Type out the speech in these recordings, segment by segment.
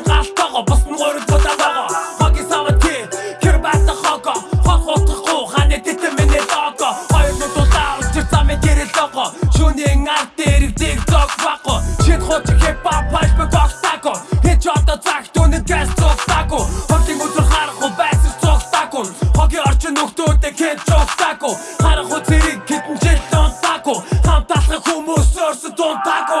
чи галтаго бусн горд бодааго хоги сават ки хэр бата хого хог хотго хане тит миний дого хоёр нүд удаа учир замын гэрэл дого шүнийн арт дэрэг дэг дог баго шит хот хип хоп паш бэг багтаго хич одоо цаг түнэд гэс цогтаго хотын үзэр харах уу байс цогтаго хоги орчин нөхдөөдөө хэд цогтаго харах уу зэрэг хитэн жил донтаго хамт алхах хүмүүс өөрсдөө донтаго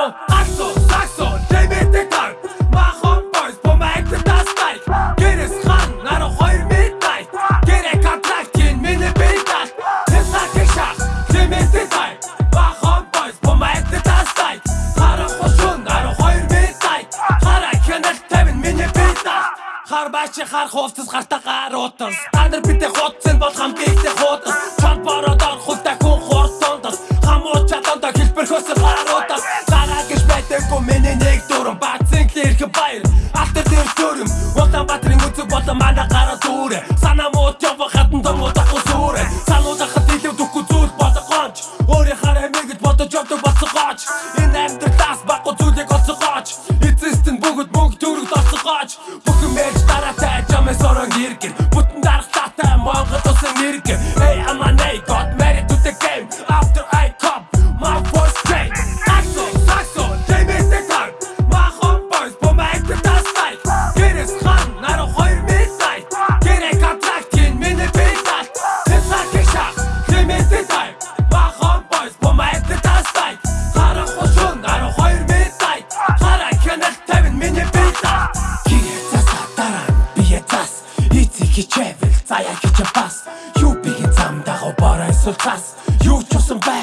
хар бачи хар хувцас гартаа гар утас та нар битэ хуудсан бол хамгийнтэй хуудас чанд бороод орох үлдэ хүн хурцондос хамуу чаданда хэлбэрхөөс гаруудас гараа гэж байдаггүй миний нэг дүрм бацэн хэрэг баяр. Алтар дээр дүрм улаан батрын үзэг болон манай Get what хичээвэл заяа хичээ бас. Юу би замдаа хоорой сулцас юу ч усан бай.